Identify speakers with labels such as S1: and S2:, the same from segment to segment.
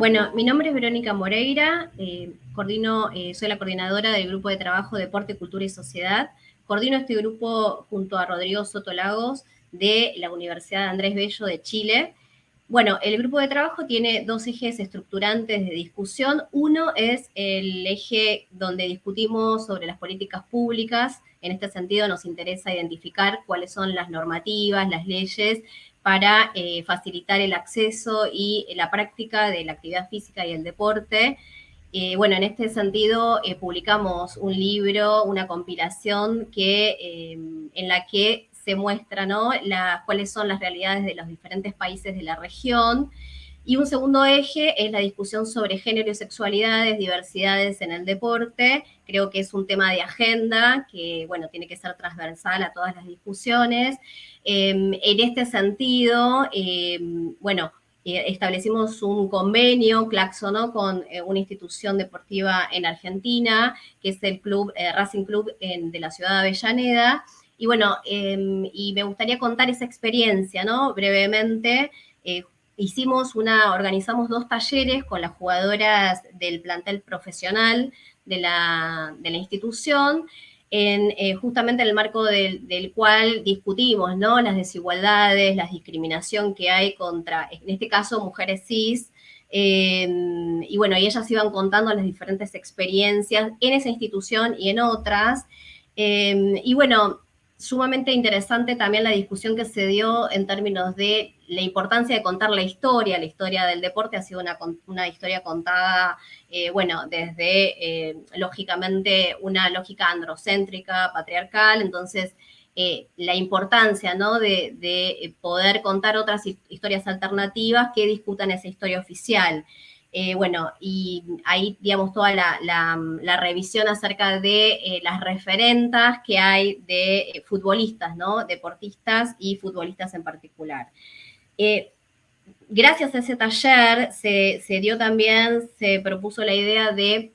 S1: Bueno, mi nombre es Verónica Moreira, eh, coordino, eh, soy la coordinadora del Grupo de Trabajo Deporte, Cultura y Sociedad. Coordino este grupo junto a Rodrigo Soto Lagos de la Universidad Andrés Bello de Chile. Bueno, el grupo de trabajo tiene dos ejes estructurantes de discusión. Uno es el eje donde discutimos sobre las políticas públicas. En este sentido nos interesa identificar cuáles son las normativas, las leyes para eh, facilitar el acceso y la práctica de la actividad física y el deporte. Eh, bueno, en este sentido eh, publicamos un libro, una compilación que, en la que se muestra ¿no? cuáles son las realidades de los diferentes países de la región. Y un segundo eje es la discusión sobre género y sexualidades, diversidades en el deporte. Creo que es un tema de agenda que, bueno, tiene que ser transversal a todas las discusiones. Em, en este sentido, em, bueno, eh, establecimos un convenio, Claxo, con eh, una institución deportiva en Argentina, que es el club, eh, Racing Club de la ciudad de Avellaneda. Y bueno, em, y me gustaría contar esa experiencia, ¿no? Brevemente, hicimos una, organizamos dos talleres con las jugadoras del plantel profesional de la, de la institución, en eh, justamente el marco del, cual discutimos ¿no? las desigualdades, la discriminación que hay contra, en este caso, mujeres cis, em, y bueno, y ellas iban contando las diferentes experiencias en esa institución y en otras. Em, y bueno, sumamente interesante también la discusión que se dio en términos de la importancia de contar la historia. La historia del deporte ha sido una, historia contada, eh, bueno, desde, eh, lógicamente, una lógica androcéntrica, patriarcal, entonces eh, la importancia, ¿no?, de, de, poder contar otras historias alternativas que discutan esa historia oficial. Eh, bueno, y ahí, digamos, toda la, revisión acerca de eh, las referentas que hay de eh, futbolistas, ¿no? Deportistas y futbolistas en particular. gracias a ese taller se, se, dio también, se propuso la idea de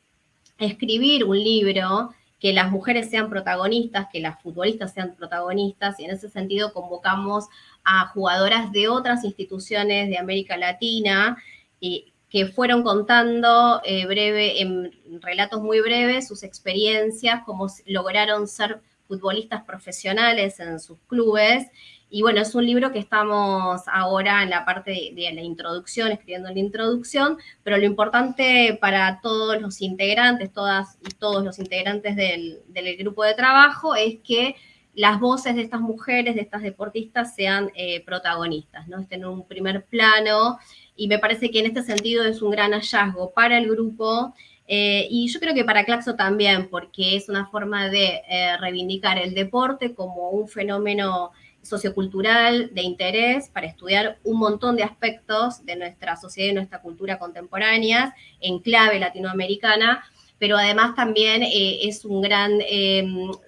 S1: escribir un libro que las mujeres sean protagonistas, que las futbolistas sean protagonistas, y en ese sentido convocamos a jugadoras de otras instituciones de América Latina, y que fueron contando eh, breve, en relatos muy breves sus experiencias, cómo lograron ser futbolistas profesionales en sus clubes. Y bueno, es un libro que estamos ahora en la parte de, la introducción, escribiendo la introducción, pero lo importante para todos los integrantes, todas y todos los integrantes del, grupo de trabajo es que las voces de estas mujeres, de estas deportistas, sean eh, protagonistas, ¿no? Estén en un primer plano y me parece que en este sentido es un gran hallazgo para el grupo eh, y yo creo que para Claxo también, porque es una forma de eh, reivindicar el deporte como un fenómeno sociocultural de interés para estudiar un montón de aspectos de nuestra sociedad y nuestra cultura contemporáneas en clave latinoamericana, pero además también eh, es un gran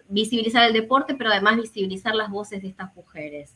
S1: visibilizar el deporte, pero además visibilizar las voces de estas mujeres.